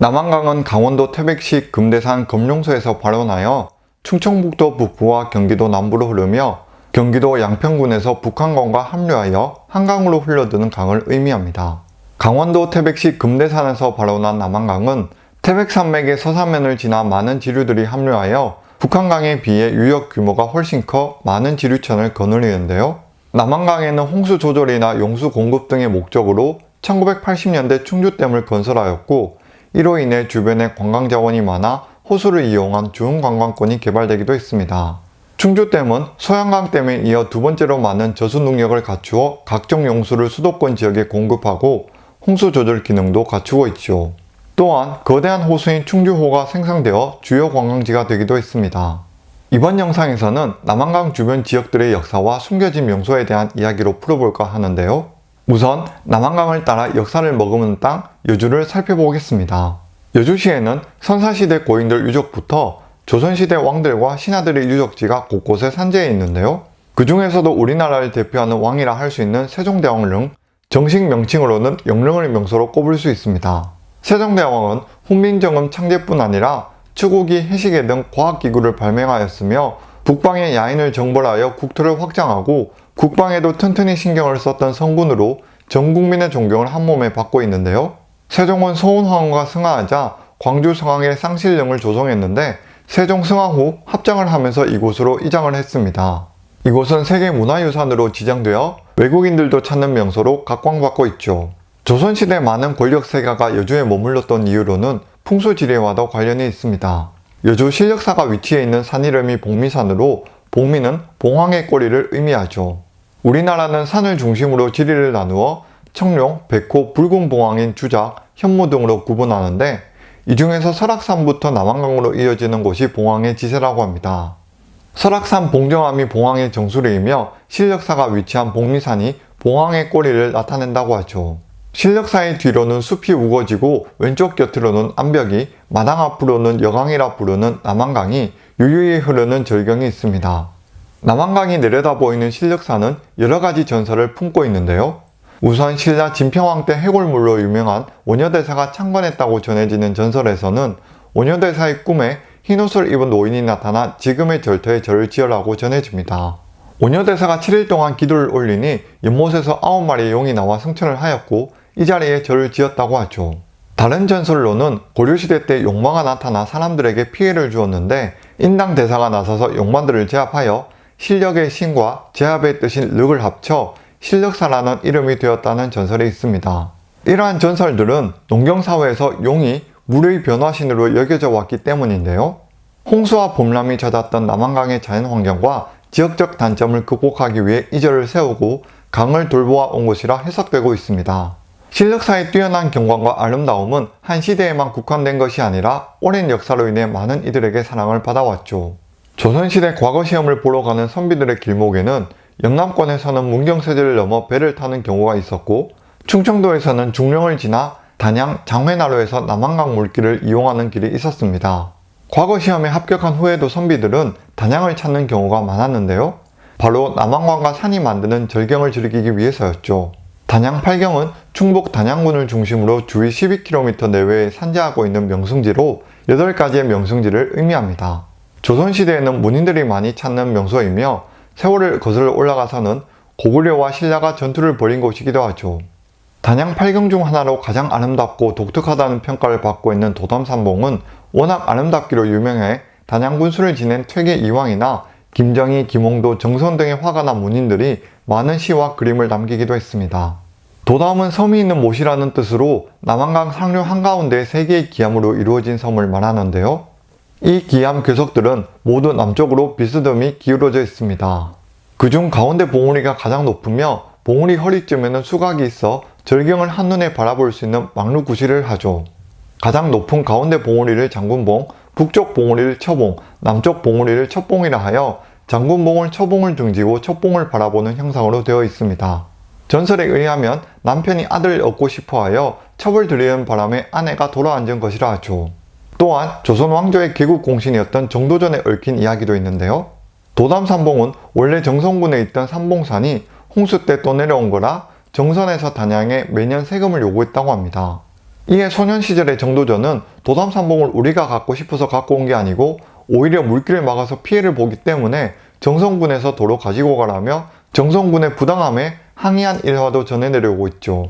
남한강은 강원도 태백시 금대산 금룡소에서 발원하여 충청북도 북부와 경기도 남부로 흐르며 경기도 양평군에서 북한강과 합류하여 한강으로 흘러드는 강을 의미합니다. 강원도 태백시 금대산에서 발원한 남한강은 태백산맥의 서사면을 지나 많은 지류들이 합류하여 북한강에 비해 유역 규모가 훨씬 커 많은 지류천을 거느리는데요. 남한강에는 홍수 조절이나 용수 공급 등의 목적으로 1980년대 충주댐을 건설하였고 이로 인해 주변에 관광자원이 많아 호수를 이용한 좋은 관광권이 개발되기도 했습니다. 충주댐은 소양강댐에 이어 두 번째로 많은 저수 능력을 갖추어 각종 용수를 수도권 지역에 공급하고 홍수 조절 기능도 갖추고 있죠. 또한 거대한 호수인 충주호가 생성되어 주요 관광지가 되기도 했습니다. 이번 영상에서는 남한강 주변 지역들의 역사와 숨겨진 명소에 대한 이야기로 풀어볼까 하는데요. 우선 남한강을 따라 역사를 머금은 땅 여주를 살펴보겠습니다. 여주시에는 선사시대 고인들 유적부터 조선시대 왕들과 신하들의 유적지가 곳곳에 산재해 있는데요. 그 중에서도 우리나라를 대표하는 왕이라 할 수 있는 세종대왕 릉, 정식 명칭으로는 영릉을 명소로 꼽을 수 있습니다. 세종대왕은 훈민정음 창제뿐 아니라 추구기, 해시계 등 과학기구를 발명하였으며 북방의 야인을 정벌하여 국토를 확장하고 국방에도 튼튼히 신경을 썼던 성군으로 전 국민의 존경을 한몸에 받고 있는데요. 세종은 소원황후가 승하하자 광주 성황의 쌍실령을 조성했는데 세종 승하 후 합장을 하면서 이곳으로 이장을 했습니다. 이곳은 세계문화유산으로 지정되어 외국인들도 찾는 명소로 각광받고 있죠. 조선시대 많은 권력 세가가 여주에 머물렀던 이유로는 풍수지리와도 관련이 있습니다. 여주 실력사가 위치해 있는 산 이름이 복미산으로 복미는 봉황의 꼬리를 의미하죠. 우리나라는 산을 중심으로 지리를 나누어 청룡, 백호, 붉은 봉황인 주작, 현무 등으로 구분하는데 이 중에서 설악산부터 남한강으로 이어지는 곳이 봉황의 지세라고 합니다. 설악산 봉정암이 봉황의 정수리이며 실력사가 위치한 복미산이 봉황의 꼬리를 나타낸다고 하죠. 실력사의 뒤로는 숲이 우거지고 왼쪽 곁으로는 암벽이 마당 앞으로는 여강이라 부르는 남한강이 유유히 흐르는 절경이 있습니다. 남한강이 내려다 보이는 실력사는 여러가지 전설을 품고 있는데요. 우선 신라 진평왕 때 해골물로 유명한 오녀대사가 창건했다고 전해지는 전설에서는 오녀대사의 꿈에 흰옷을 입은 노인이 나타나 지금의 절터에 절을 지으라고 전해집니다. 오녀대사가 7일 동안 기도를 올리니 연못에서 9마리의 용이 나와 승천을 하였고 이 자리에 절을 지었다고 하죠. 다른 전설로는 고려시대 때 용마가 나타나 사람들에게 피해를 주었는데 인당 대사가 나서서 용마들을 제압하여 실력의 신과 제압의 뜻인 륵을 합쳐 실력사라는 이름이 되었다는 전설이 있습니다. 이러한 전설들은 농경사회에서 용이 물의 변화신으로 여겨져 왔기 때문인데요. 홍수와 봄람이 잦았던 남한강의 자연환경과 지역적 단점을 극복하기 위해 이 절을 세우고 강을 돌보아 온 것이라 해석되고 있습니다. 실력사의 뛰어난 경관과 아름다움은 한 시대에만 국한된 것이 아니라 오랜 역사로 인해 많은 이들에게 사랑을 받아왔죠. 조선시대 과거 시험을 보러 가는 선비들의 길목에는 영남권에서는 문경세제를 넘어 배를 타는 경우가 있었고 충청도에서는 중령을 지나 단양 장회나루에서 남한강 물길을 이용하는 길이 있었습니다. 과거 시험에 합격한 후에도 선비들은 단양을 찾는 경우가 많았는데요. 바로 남한강과 산이 만드는 절경을 즐기기 위해서였죠. 단양 팔경은 충북 단양군을 중심으로 주위 12km 내외에 산재하고 있는 명승지로 8가지의 명승지를 의미합니다. 조선시대에는 문인들이 많이 찾는 명소이며 세월을 거슬러 올라가서는 고구려와 신라가 전투를 벌인 곳이기도 하죠. 단양 팔경 중 하나로 가장 아름답고 독특하다는 평가를 받고 있는 도담산봉은 워낙 아름답기로 유명해 단양 군수를 지낸 퇴계 이왕이나 김정희, 김홍도, 정선 등의 화가나 문인들이 많은 시와 그림을 남기기도 했습니다. 도담은 섬이 있는 못이라는 뜻으로 남한강 상류 한가운데 세 개의 기암으로 이루어진 섬을 말하는데요. 이 기암 괴석들은 모두 남쪽으로 비스듬히 기울어져 있습니다. 그중 가운데 봉우리가 가장 높으며 봉우리 허리쯤에는 수각이 있어 절경을 한눈에 바라볼 수 있는 막루구시를 하죠. 가장 높은 가운데 봉우리를 장군봉, 북쪽 봉우리를 처봉, 남쪽 봉우리를 첩봉이라 하여 장군봉을 처봉을 등지고 첩봉을 바라보는 형상으로 되어 있습니다. 전설에 의하면 남편이 아들을 얻고 싶어하여 첩을 들이는 바람에 아내가 돌아앉은 것이라 하죠. 또한 조선 왕조의 개국 공신이었던 정도전에 얽힌 이야기도 있는데요. 도담산봉은 원래 정성군에 있던 산봉산이 홍수 때 떠내려온 거라 정선에서 단양에 매년 세금을 요구했다고 합니다. 이에 소년 시절의 정도전은 도담산봉을 우리가 갖고 싶어서 갖고 온 게 아니고 오히려 물길을 막아서 피해를 보기 때문에 정성군에서 도로 가지고 가라며 정성군의 부당함에 항의한 일화도 전해 내려오고 있죠.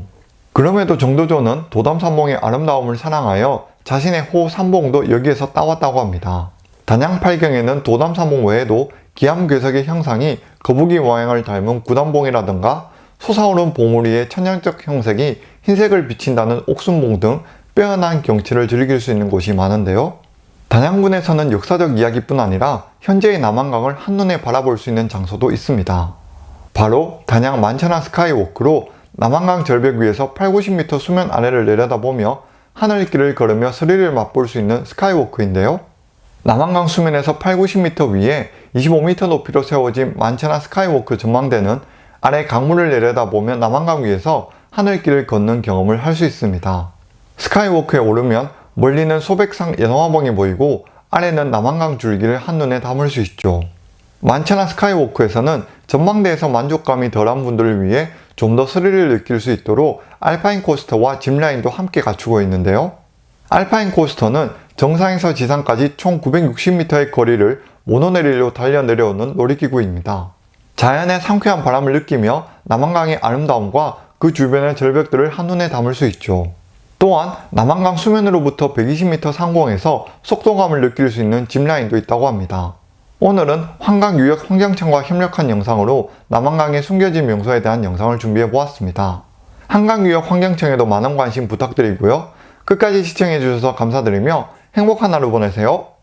그럼에도 정도전은 도담산봉의 아름다움을 사랑하여 자신의 호 삼봉도 여기에서 따왔다고 합니다. 단양팔경에는 도담산봉 외에도 기암괴석의 형상이 거북이 모양을 닮은 구담봉이라든가 솟아오른 봉우리 위에 천연적 형색이 흰색을 비친다는 옥순봉 등 빼어난 경치를 즐길 수 있는 곳이 많은데요. 단양군에서는 역사적 이야기뿐 아니라 현재의 남한강을 한눈에 바라볼 수 있는 장소도 있습니다. 바로 단양 만천하 스카이워크로 남한강 절벽 위에서 8, 90m 수면 아래를 내려다보며 하늘길을 걸으며 스릴을 맛볼 수 있는 스카이워크인데요. 남한강 수면에서 8, 90m 위에 25m 높이로 세워진 만천하 스카이워크 전망대는 아래 강물을 내려다보며 남한강 위에서 하늘길을 걷는 경험을 할 수 있습니다. 스카이워크에 오르면 멀리는 소백산 연화봉이 보이고 아래는 남한강 줄기를 한눈에 담을 수 있죠. 만천하 스카이워크에서는 전망대에서 만족감이 덜한 분들을 위해 좀 더 스릴을 느낄 수 있도록 알파인 코스터와 짚라인도 함께 갖추고 있는데요. 알파인 코스터는 정상에서 지상까지 총 960m의 거리를 모노레일로 달려 내려오는 놀이기구입니다. 자연의 상쾌한 바람을 느끼며 남한강의 아름다움과 그 주변의 절벽들을 한눈에 담을 수 있죠. 또한 남한강 수면으로부터 120m 상공에서 속도감을 느낄 수 있는 짚라인도 있다고 합니다. 오늘은 한강유역 환경청과 협력한 영상으로 남한강의 숨겨진 명소에 대한 영상을 준비해 보았습니다. 한강유역 환경청에도 많은 관심 부탁드리고요. 끝까지 시청해 주셔서 감사드리며 행복한 하루 보내세요.